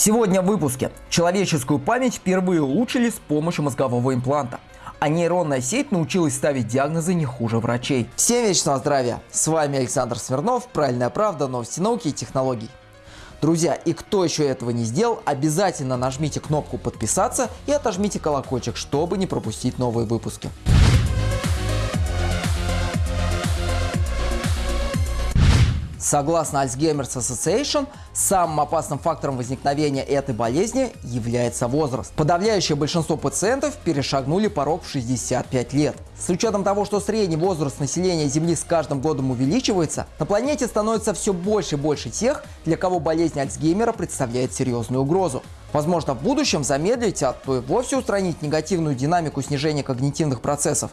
Сегодня в выпуске. Человеческую память впервые улучшили с помощью мозгового импланта. А нейронная сеть научилась ставить диагнозы не хуже врачей. Всем вечного здравия! С вами Александр Смирнов, Правильная правда, новости науки и технологий. Друзья, и кто еще этого не сделал, обязательно нажмите кнопку подписаться и отожмите колокольчик, чтобы не пропустить новые выпуски. Согласно Alzheimer's Association, самым опасным фактором возникновения этой болезни является возраст. Подавляющее большинство пациентов перешагнули порог в 65 лет. С учетом того, что средний возраст населения Земли с каждым годом увеличивается, на планете становится все больше и больше тех, для кого болезнь Альцгеймера представляет серьезную угрозу. Возможно, в будущем замедлить, а то и вовсе устранить негативную динамику снижения когнитивных процессов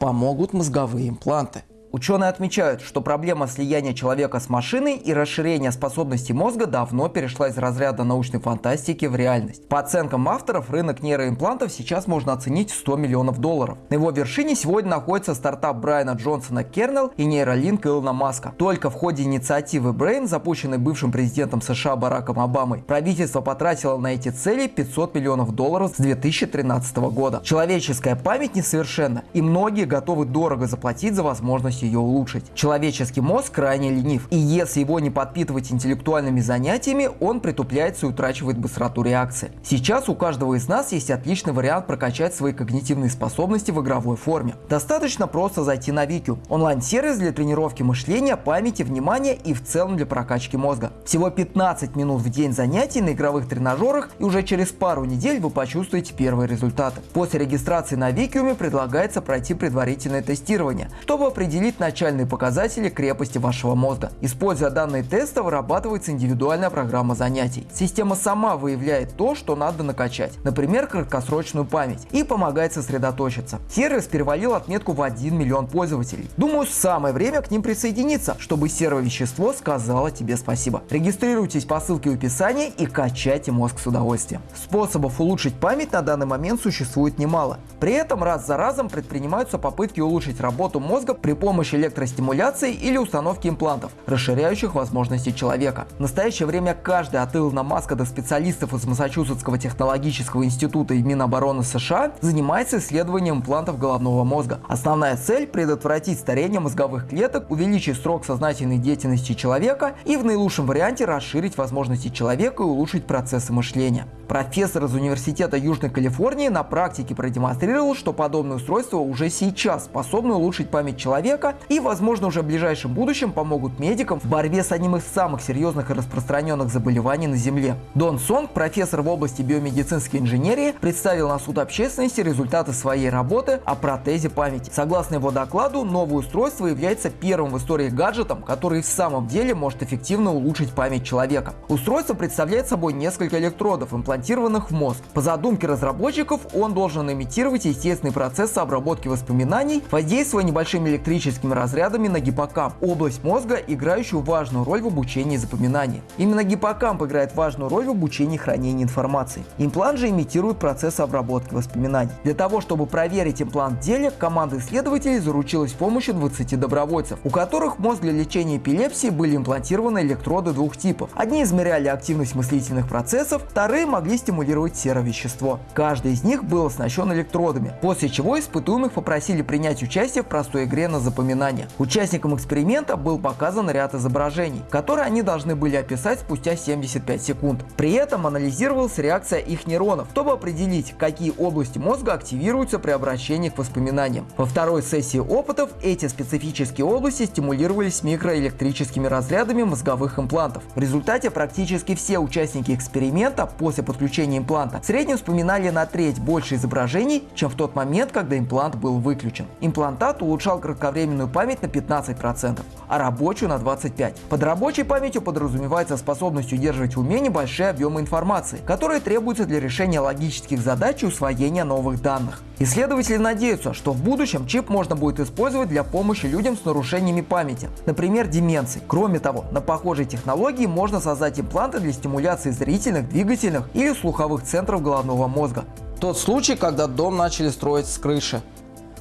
помогут мозговые импланты. Ученые отмечают, что проблема слияния человека с машиной и расширения способностей мозга давно перешла из разряда научной фантастики в реальность. По оценкам авторов, рынок нейроимплантов сейчас можно оценить в 100 миллионов долларов. На его вершине сегодня находится стартап Брайана Джонсона Кернел и нейролинк Илона Маска. Только в ходе инициативы Brain, запущенной бывшим президентом США Бараком Обамой, правительство потратило на эти цели 500 миллионов долларов с 2013 года. Человеческая память несовершенна, и многие готовы дорого заплатить за возможность ее улучшить. Человеческий мозг крайне ленив, и если его не подпитывать интеллектуальными занятиями, он притупляется и утрачивает быстроту реакции. Сейчас у каждого из нас есть отличный вариант прокачать свои когнитивные способности в игровой форме. Достаточно просто зайти на Викю, онлайн-сервис для тренировки мышления, памяти, внимания и в целом для прокачки мозга. Всего 15 минут в день занятий на игровых тренажерах и уже через пару недель вы почувствуете первые результаты. После регистрации на Викиуме предлагается пройти предварительное тестирование, чтобы определить определить начальные показатели крепости вашего мозга. Используя данные теста, вырабатывается индивидуальная программа занятий. Система сама выявляет то, что надо накачать, например, краткосрочную память, и помогает сосредоточиться. Сервис перевалил отметку в 1 миллион пользователей. Думаю, самое время к ним присоединиться, чтобы сервовещество сказало тебе спасибо. Регистрируйтесь по ссылке в описании и качайте мозг с удовольствием. Способов улучшить память на данный момент существует немало. При этом раз за разом предпринимаются попытки улучшить работу мозга при помощи помощи электростимуляции или установки имплантов, расширяющих возможности человека. В настоящее время каждый от Илона Маска до специалистов из Массачусетского технологического института и Минобороны США занимается исследованием имплантов головного мозга. Основная цель – предотвратить старение мозговых клеток, увеличить срок сознательной деятельности человека и в наилучшем варианте расширить возможности человека и улучшить процессы мышления. Профессор из Университета Южной Калифорнии на практике продемонстрировал, что подобные устройства уже сейчас способны улучшить память человека и, возможно, уже в ближайшем будущем помогут медикам в борьбе с одним из самых серьезных и распространенных заболеваний на Земле. Дон Сонг, профессор в области биомедицинской инженерии, представил на суд общественности результаты своей работы о протезе памяти. Согласно его докладу, новое устройство является первым в истории гаджетом, который в самом деле может эффективно улучшить память человека. Устройство представляет собой несколько электродов, имплантированных в мозг. По задумке разработчиков, он должен имитировать естественный процесс обработки воспоминаний, воздействуя небольшими электрическими электрическими разрядами на гиппокамп, область мозга, играющую важную роль в обучении и запоминании. Именно гиппокамп играет важную роль в обучении и хранении информации. Имплант же имитирует процесс обработки воспоминаний. Для того, чтобы проверить имплант в деле, команда исследователей заручилась помощью 20 добровольцев, у которых мозг для лечения эпилепсии были имплантированы электроды двух типов. Одни измеряли активность мыслительных процессов, вторые могли стимулировать серовещество. Каждый из них был оснащен электродами, после чего испытуемых попросили принять участие в простой игре на запоминание воспоминания. Участникам эксперимента был показан ряд изображений, которые они должны были описать спустя 75 секунд. При этом анализировалась реакция их нейронов, чтобы определить, какие области мозга активируются при обращении к воспоминаниям. Во второй сессии опытов эти специфические области стимулировались микроэлектрическими разрядами мозговых имплантов. В результате практически все участники эксперимента после подключения импланта в среднем вспоминали на треть больше изображений, чем в тот момент, когда имплант был выключен. Имплантат улучшал кратковременную оперативную память на 15%, а рабочую на 25%. Под рабочей памятью подразумевается способность удерживать в уме небольшие объемы информации, которые требуются для решения логических задач и усвоения новых данных. Исследователи надеются, что в будущем чип можно будет использовать для помощи людям с нарушениями памяти, например, деменции. Кроме того, на похожей технологии можно создать импланты для стимуляции зрительных, двигательных или слуховых центров головного мозга. Тот случай, когда дом начали строить с крыши.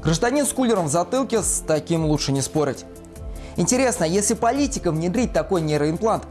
Гражданин с кулером в затылке, с таким лучше не спорить. Интересно, если политикам внедрить такой нейроимплант,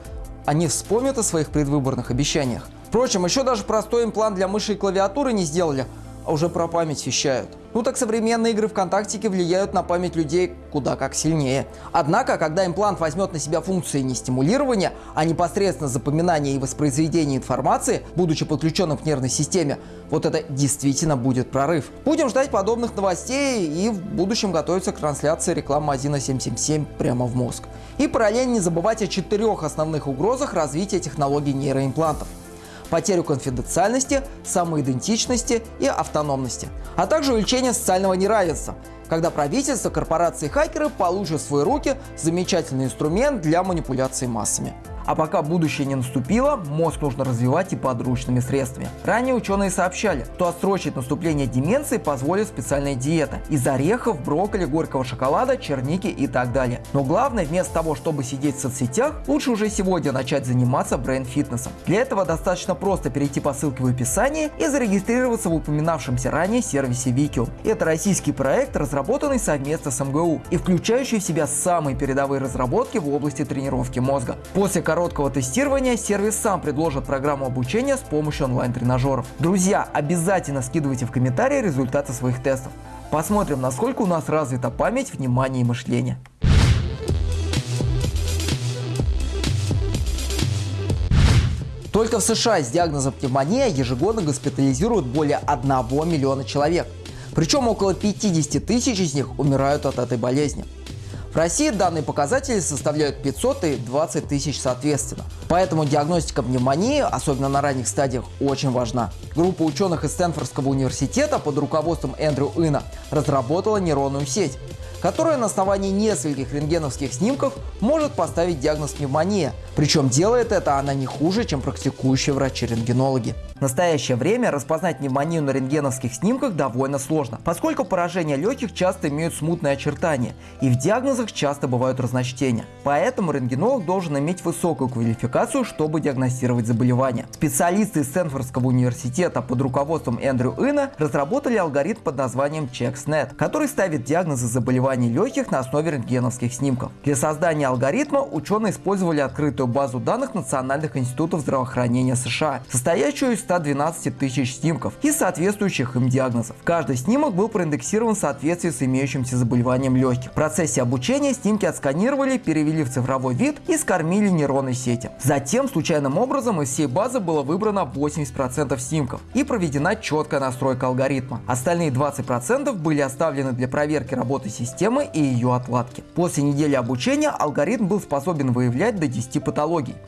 они вспомнят о своих предвыборных обещаниях? Впрочем, еще даже простой имплант для мыши и клавиатуры не сделали, а уже про память вещают. Ну так современные игры ВКонтактике влияют на память людей куда как сильнее. Однако, когда имплант возьмет на себя функции не стимулирования, а непосредственно запоминания и воспроизведения информации, будучи подключенным к нервной системе, вот это действительно будет прорыв. Будем ждать подобных новостей и в будущем готовиться к трансляции рекламы 1.777 прямо в мозг. И параллельно не забывать о четырех основных угрозах развития технологий нейроимплантов потерю конфиденциальности, самоидентичности и автономности, а также увеличение социального неравенства, когда правительство, корпорации и хакеры получат в свои руки замечательный инструмент для манипуляции массами. А пока будущее не наступило, мозг нужно развивать и подручными средствами. Ранее ученые сообщали, что отсрочить наступление деменции позволит специальная диета из орехов, брокколи, горького шоколада, черники и так далее. Но главное, вместо того, чтобы сидеть в соцсетях, лучше уже сегодня начать заниматься брейн-фитнесом. Для этого достаточно просто перейти по ссылке в описании и зарегистрироваться в упоминавшемся ранее сервисе Викиум. Это российский проект, разработанный совместно с МГУ и включающий в себя самые передовые разработки в области тренировки мозга. После короткого тестирования сервис сам предложит программу обучения с помощью онлайн-тренажеров. Друзья, обязательно скидывайте в комментарии результаты своих тестов. Посмотрим, насколько у нас развита память, внимание и мышление. Только в США с диагнозом пневмония ежегодно госпитализируют более 1 миллиона человек. Причем около 50 тысяч из них умирают от этой болезни. В России данные показатели составляют 500 и 20 тысяч соответственно. Поэтому диагностика пневмонии, особенно на ранних стадиях, очень важна. Группа ученых из Стэнфордского университета под руководством Эндрю Ина разработала нейронную сеть, которая на основании нескольких рентгеновских снимков может поставить диагноз пневмония. Причем делает это она не хуже, чем практикующие врачи-рентгенологи. В настоящее время распознать пневмонию на рентгеновских снимках довольно сложно, поскольку поражения легких часто имеют смутные очертания, и в диагнозах часто бывают разночтения. Поэтому рентгенолог должен иметь высокую квалификацию, чтобы диагностировать заболевание. Специалисты из Стэнфордского университета под руководством Эндрю Ина разработали алгоритм под названием ChecksNet, который ставит диагнозы заболеваний легких на основе рентгеновских снимков. Для создания алгоритма ученые использовали открытую базу данных Национальных институтов здравоохранения США, состоящую из 112 тысяч снимков и соответствующих им диагнозов. Каждый снимок был проиндексирован в соответствии с имеющимся заболеванием легких. В процессе обучения снимки отсканировали, перевели в цифровой вид и скормили нейронной сети. Затем случайным образом из всей базы было выбрано 80% снимков и проведена четкая настройка алгоритма. Остальные 20% были оставлены для проверки работы системы и ее отладки. После недели обучения алгоритм был способен выявлять до 10 патологий.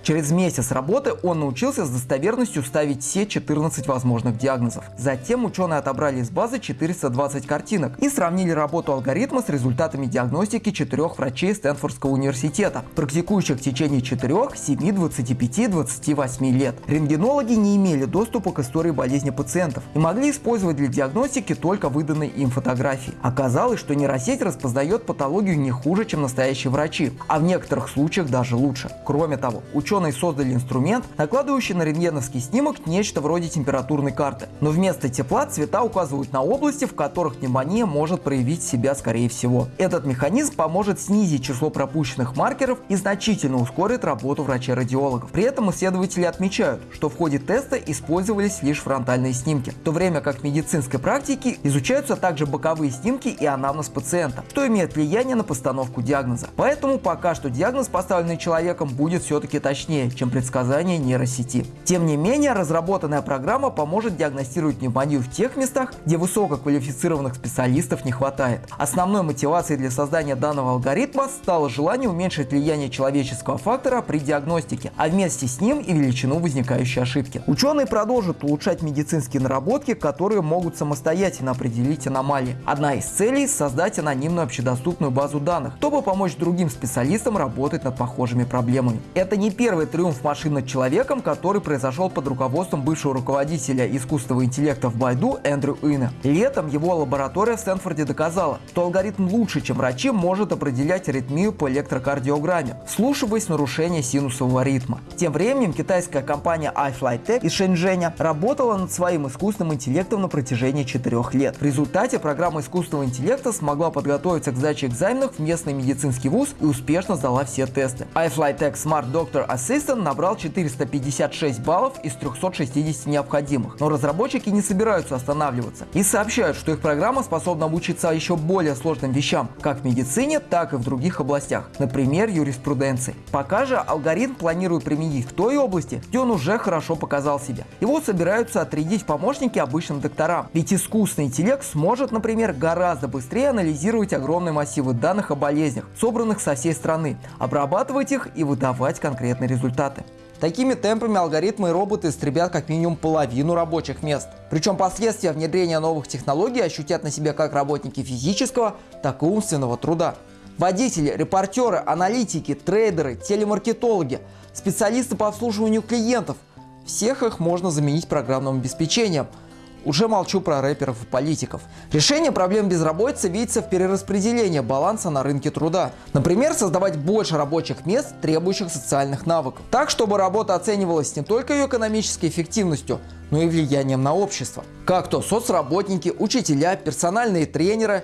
Через месяц работы он научился с достоверностью ставить все 14 возможных диагнозов. Затем ученые отобрали из базы 420 картинок и сравнили работу алгоритма с результатами диагностики четырех врачей Стэнфордского университета, практикующих в течение 4, 7, 25, 28 лет. Рентгенологи не имели доступа к истории болезни пациентов и могли использовать для диагностики только выданные им фотографии. Оказалось, что нейросеть распознает патологию не хуже, чем настоящие врачи, а в некоторых случаях даже лучше. Кроме того, ученые создали инструмент, накладывающий на рентгеновский снимок нечто вроде температурной карты. Но вместо тепла цвета указывают на области, в которых пневмония может проявить себя скорее всего. Этот механизм поможет снизить число пропущенных маркеров и значительно ускорит работу врачей-радиологов. При этом исследователи отмечают, что в ходе теста использовались лишь фронтальные снимки, в то время как в медицинской практике изучаются также боковые снимки и анамнез пациента что имеет влияние на постановку диагноза. Поэтому пока что диагноз, поставленный человеком, будет все-таки точнее, чем предсказание нейросети. Тем не менее, разработанная программа поможет диагностировать пневмонию в тех местах, где высококвалифицированных специалистов не хватает. Основной мотивацией для создания данного алгоритма стало желание уменьшить влияние человеческого фактора при диагностике, а вместе с ним и величину возникающей ошибки. Ученые продолжат улучшать медицинские наработки, которые могут самостоятельно определить аномалии. Одна из целей – создать анонимную общедоступную базу данных, чтобы помочь другим специалистам работать над похожими проблемами. Это не первый триумф машин над человеком, который произошел под руководством бывшего руководителя искусственного интеллекта в Байду Эндрю Уина. Летом его лаборатория в Стэнфорде доказала, что алгоритм лучше, чем врачи, может определять аритмию по электрокардиограмме, вслушиваясь нарушение синусового ритма. Тем временем китайская компания iFlyTech из Шэньчжэня работала над своим искусственным интеллектом на протяжении четырех лет. В результате программа искусственного интеллекта смогла подготовить готовится к сдаче экзаменов в местный медицинский вуз и успешно сдала все тесты. iFlyTech Smart Doctor Assistant набрал 456 баллов из 360 необходимых. Но разработчики не собираются останавливаться и сообщают, что их программа способна обучиться еще более сложным вещам, как в медицине, так и в других областях, например, юриспруденции. Пока же алгоритм планирует применить в той области, где он уже хорошо показал себя. Его собираются отрядить помощники обычным докторам, ведь искусственный интеллект сможет, например, гораздо быстрее анализировать огромные массивы данных о болезнях, собранных со всей страны, обрабатывать их и выдавать конкретные результаты. Такими темпами алгоритмы и роботы истребят как минимум половину рабочих мест. Причем последствия внедрения новых технологий ощутят на себе как работники физического, так и умственного труда. Водители, репортеры, аналитики, трейдеры, телемаркетологи, специалисты по обслуживанию клиентов – всех их можно заменить программным обеспечением. Уже молчу про рэперов и политиков. Решение проблем безработицы видится в перераспределении баланса на рынке труда. Например, создавать больше рабочих мест, требующих социальных навыков. Так, чтобы работа оценивалась не только ее экономической эффективностью, но и влиянием на общество. Как то соцработники, учителя, персональные тренеры,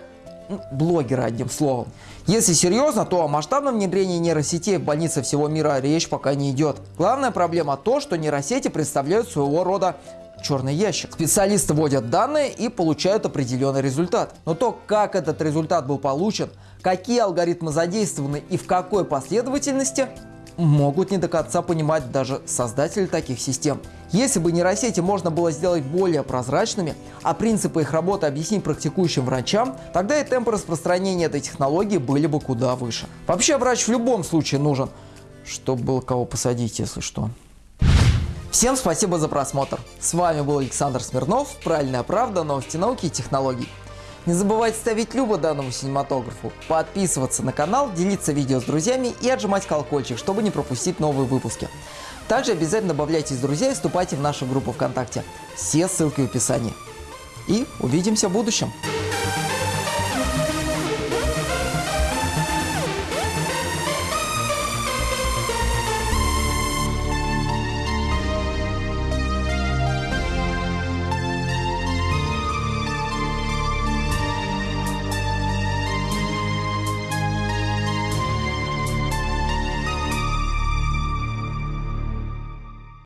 блогеры одним словом. Если серьезно, то о масштабном внедрении нейросетей в больницы всего мира речь пока не идет. Главная проблема то, что нейросети представляют своего рода черный ящик. Специалисты вводят данные и получают определенный результат. Но то, как этот результат был получен, какие алгоритмы задействованы и в какой последовательности, могут не до конца понимать даже создатели таких систем. Если бы нейросети можно было сделать более прозрачными, а принципы их работы объяснить практикующим врачам, тогда и темпы распространения этой технологии были бы куда выше. Вообще врач в любом случае нужен, чтобы было кого посадить, если что. Всем спасибо за просмотр. С вами был Александр Смирнов, Правильная правда, новости науки и технологий. Не забывайте ставить любо данному синематографу, подписываться на канал, делиться видео с друзьями и отжимать колокольчик, чтобы не пропустить новые выпуски. Также обязательно добавляйтесь в друзья и вступайте в нашу группу ВКонтакте. Все ссылки в описании. И увидимся в будущем.